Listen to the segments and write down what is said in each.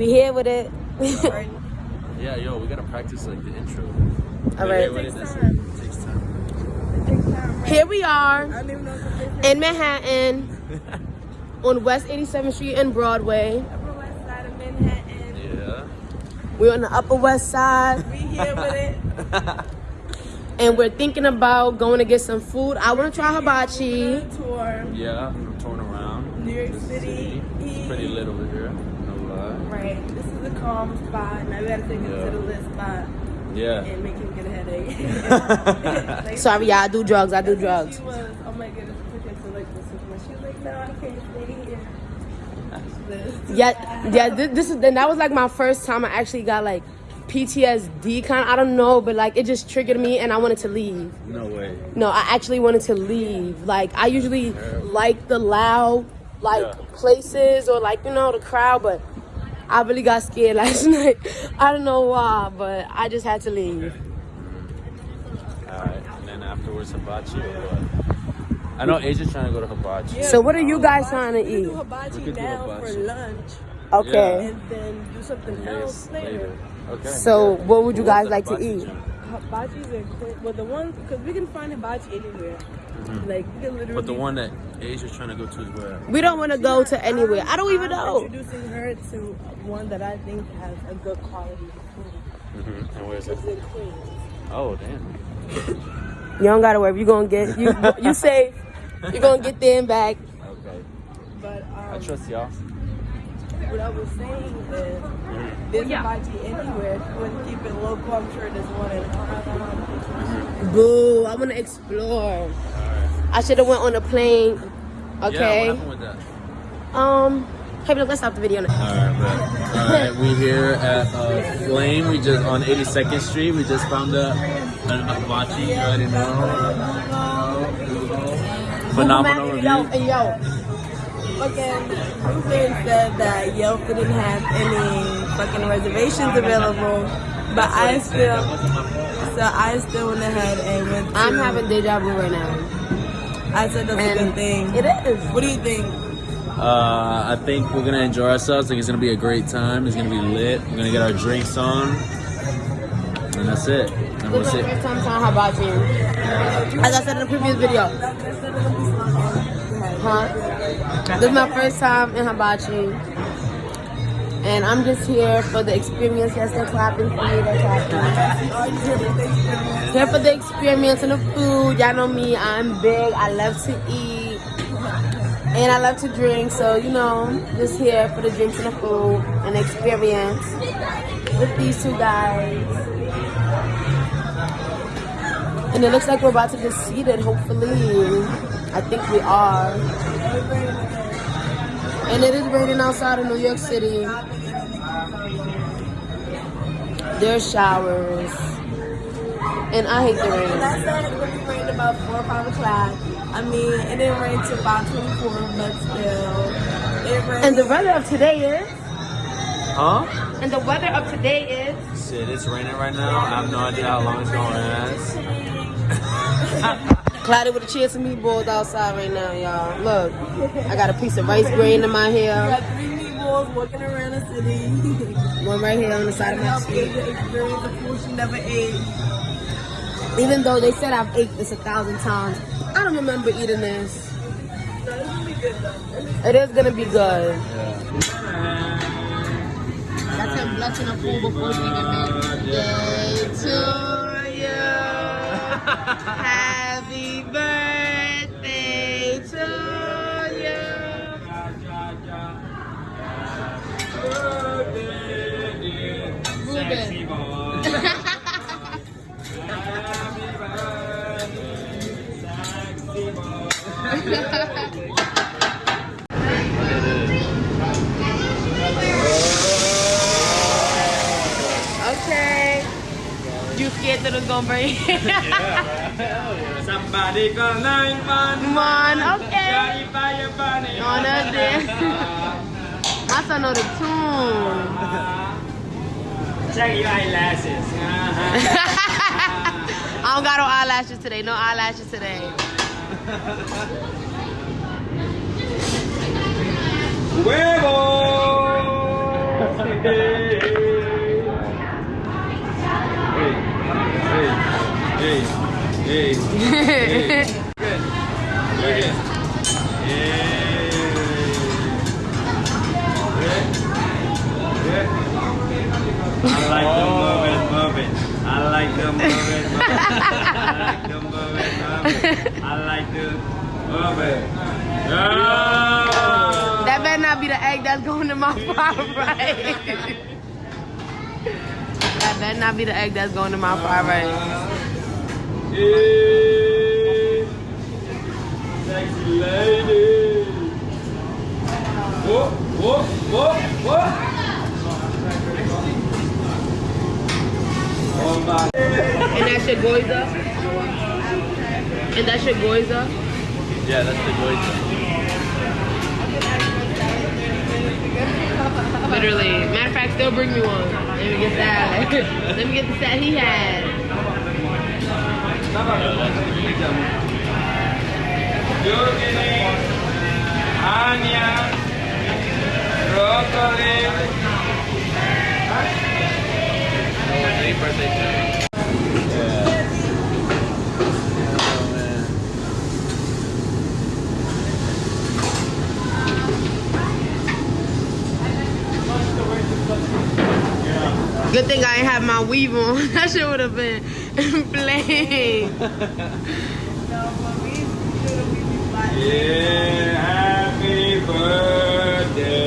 We here with it. Yeah, yo, we gotta practice like the intro. All right. What is this? It takes time. Here we are in Manhattan on West 87th Street and Broadway. Upper West Side of Manhattan. Yeah. We're on the Upper West Side We here with it. and we're thinking about going to get some food. I want to try hibachi. Tour. Yeah, I'm torn around. New York This City. It's pretty lit over here. No. Right. This is a calm spot. Now we gotta take him Yeah. to the lit spot Yeah. and make him get a headache. Like, Sorry, yeah, I do drugs. I do drugs. She was, oh my goodness, I took her to like the supermarket. She was like, no, I can't stay here. This. Yeah, yeah. This, this is and that was like my first time I actually got like PTSD kind. I don't know, but like it just triggered me and I wanted to leave. No way. No, I actually wanted to leave. Like I usually like the loud like Yeah. places or like you know the crowd, but I really got scared last night. I don't know why, but I just had to leave. Alright, and then afterwards hibachi or what? I know Asia's trying to go to hibachi. So what are you guys trying to We do eat? hibachi We could do now hibachi. for lunch Okay. and then do something Yes, else later. Okay. So good. what would you guys like to eat? joint? Hibachis are quick. Well, the ones, because we can find a hibachi anywhere. Like, we can literally. But the one that Asia's trying to go to is where? We don't want to go to anywhere. I don't even I'm know. introducing her to one that I think has a good quality of food. Mm-hmm. And where's it? It's in Queens. Oh, damn. You don't gotta worry. You gonna get you you safe. You're gonna get there and back. Okay. But um, I um, trust y'all. What I was saying is, there's hibachi anywhere. If you want to keep it local, I'm sure there's one in Boo! I wanna explore. I should have went on a plane. Okay. Yeah, what happened with that? um. Hey, look, let's stop the video now. Alright, but alright, we here at uh, Flame. We just on 82nd Street. We just found a an hibachi. You already know. Phenomenal Yo, review. hey, yo. Fucking Ruben said that Yelp didn't have any fucking reservations available, but I still, so I still went ahead and went. To, I'm having deja vu right now. I said that's a good thing. It is. What do you think? Uh, I think we're gonna enjoy ourselves. I think it's gonna be a great time. It's gonna be lit. We're gonna get our drinks on, and that's it. And we'll This is see. my first time trying hibachi. As I said in the previous video. Huh? This is my first time in hibachi. And I'm just here for the experience. Yes, they're clapping for me. They're clapping. Here for the experience and the food. Y'all know me. I'm big. I love to eat. And I love to drink. So, you know, just here for the drinks and the food and the experience with these two guys. And it looks like we're about to get seated, hopefully. I think we are. And it is raining outside of New York City. There's showers. And I hate the rain. I said it would rain about four or five o'clock. I mean, it didn't rain till about 24, but still, it rained. And the weather of today is. Huh? And the weather of today is. Shit, it's raining right now. I have no idea how long it's gonna last. Cloudy with a chance of meatballs outside right now, y'all. Look, I got a piece of rice grain in my We hair. got three meatballs walking around the city. One right here on the side of my Help cheek. Asia experience the food she never ate. Even though they said I've ate this a thousand times, I don't remember eating this. No, this will be good though. It is gonna be good. Yeah. That's him blessing a food before singing birthday uh, to you. scared that it's gonna? Somebody call 911. Come on, okay. Johnny Fire Bunny. On us there. My son know the tune. Check your eyelashes. I don't got no eyelashes today. No eyelashes today. Huevo! Hey, hey, hey. Look. Good. I like them move it. I like them move. I like them move. I like to move. That better not be the egg that's going to my fried rice. that better not be the egg that's going to my fried rice. Hey, sexy lady. Oh my. And that's your gyoza? And that's your gyoza? Yeah, that's the gyoza. Literally. Matter of fact, still bring me one. Let me get that. Let me get the set he had. Zucchini, onion, broccoli. Good thing I ain't have my weave on. That shit would have been plain. Yeah, happy birthday,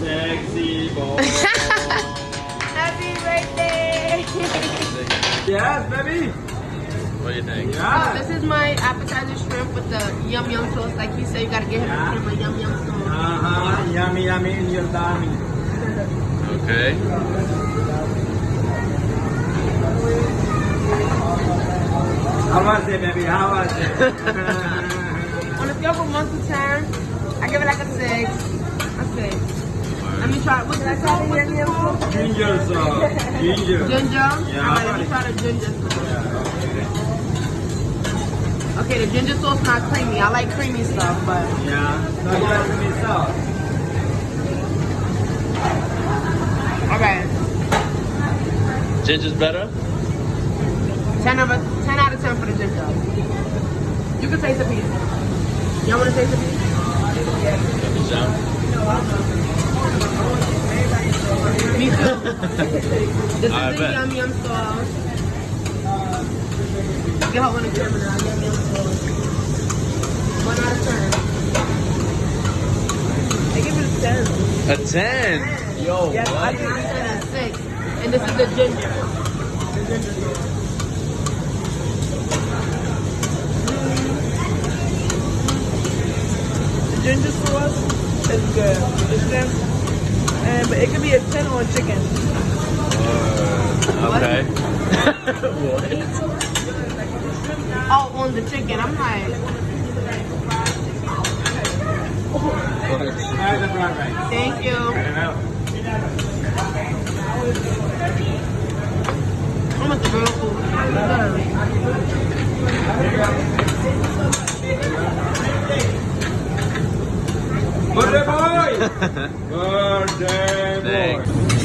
sexy boy. Happy birthday. yes, baby. What do you think? Yeah. This is my appetizer shrimp with the yum yum sauce. Like he said, you gotta get him Yeah. a yum yum sauce. Uh-huh. Yummy, yummy in your tummy. Okay. How was it, baby? How was it? On a scale from one to ten, I give it like a six. A six. Let me try. What's that called? What's this called? Ginger sauce. Uh, ginger. Ginger. Yeah. Alright, let me try the ginger sauce. Okay, the ginger sauce not creamy. I like creamy stuff, but Yeah. No, you got some sauce. Alright. Ginger's better? Ten over ten out of ten for the ginger. You can taste a piece. Y'all wanna taste a piece? Me too. this I is the yum yum sauce. On the camera now. Yum yum sauce. One out of ten. I give it a ten. A 10. Yo, Yes, I what? give it a and six. And this is the ginger. The ginger sauce. The ginger sauce is good. The shrimp, and but it could be a ten on chicken. Okay. Oh, on the chicken. I'm like, Try the brown rice. thank you. Birthday boy! Birthday boy!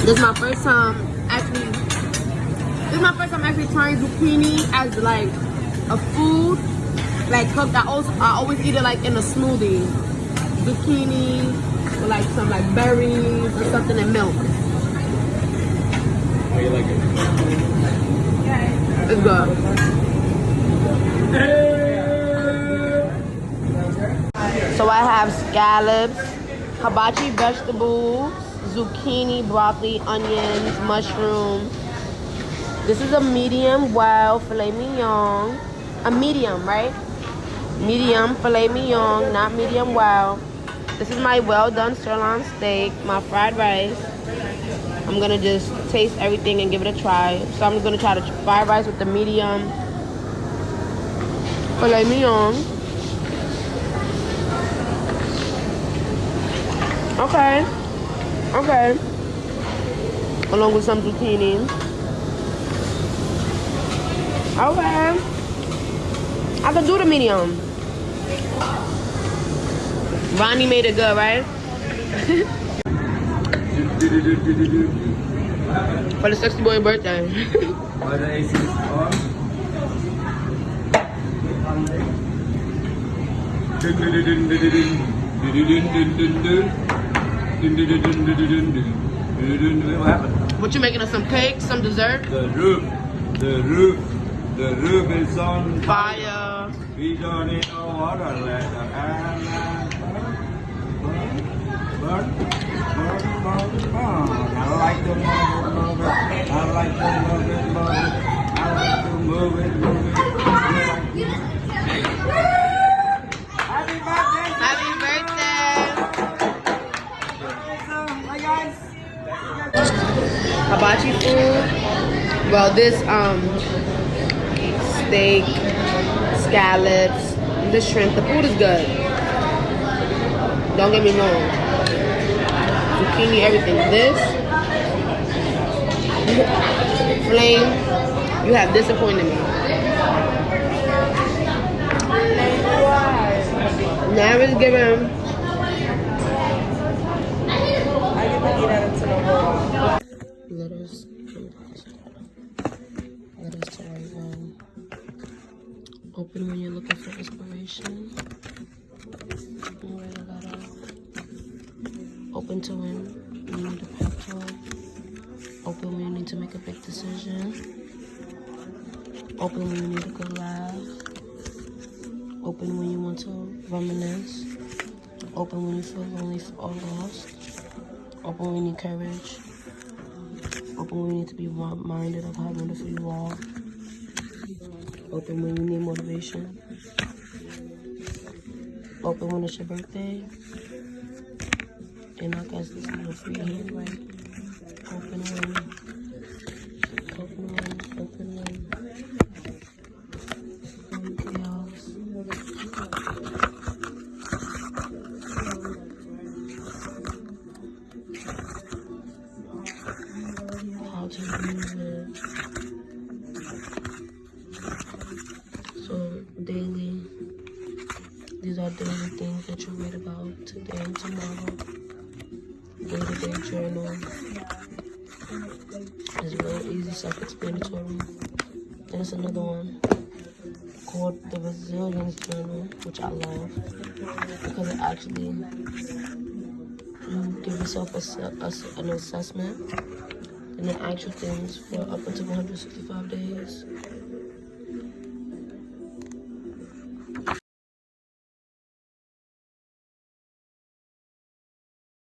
This is my first time actually. This is my first time actually trying zucchini as like a food, like cooked. I also I always eat it like in a smoothie, zucchini with like some like berries or something and milk. How you like it? It's good. So I have scallops, hibachi vegetables, zucchini, broccoli, onions, mushroom. This is a medium well filet mignon. A medium, right? Medium filet mignon, not medium well. This is my well done sirloin steak, my fried rice. I'm gonna just taste everything and give it a try. So I'm gonna try the fried rice with the medium filet mignon. Okay. Okay. Along with some zucchini. Okay. I can do the medium. Ronnie made it good, right? For the sexy boy birthday. what you making us some cake, some dessert? The roof, the roof, the roof is on fire. fire. We don't need no water, let the burn, burn, burn, burn. I like to move it, move it. I like to move it, move it. I like to move it, move it. Happy birthday, Happy birthday. Hi guys. Hibachi food. Well, this um steak, scallops, the shrimp. The food is good. Don't get me wrong. Zucchini, everything. This flame, you have disappointed me. Now given I world. letters. Letters to write. Open when you're looking for inspiration. And write a letter. Open to when you need a pep talk. Open when you need to make a big decision. Open when you need a good laugh. Open when you want to reminisce. Open when you feel lonely or lost. Open when you need courage. Open when you need to be reminded of how wonderful you are. Open when you need motivation. Open when it's your birthday. And I got this little free hand right open. It's another one called the Resilience Journal, which I love because it actually you give yourself a, an assessment and then actual things for up until 165 days.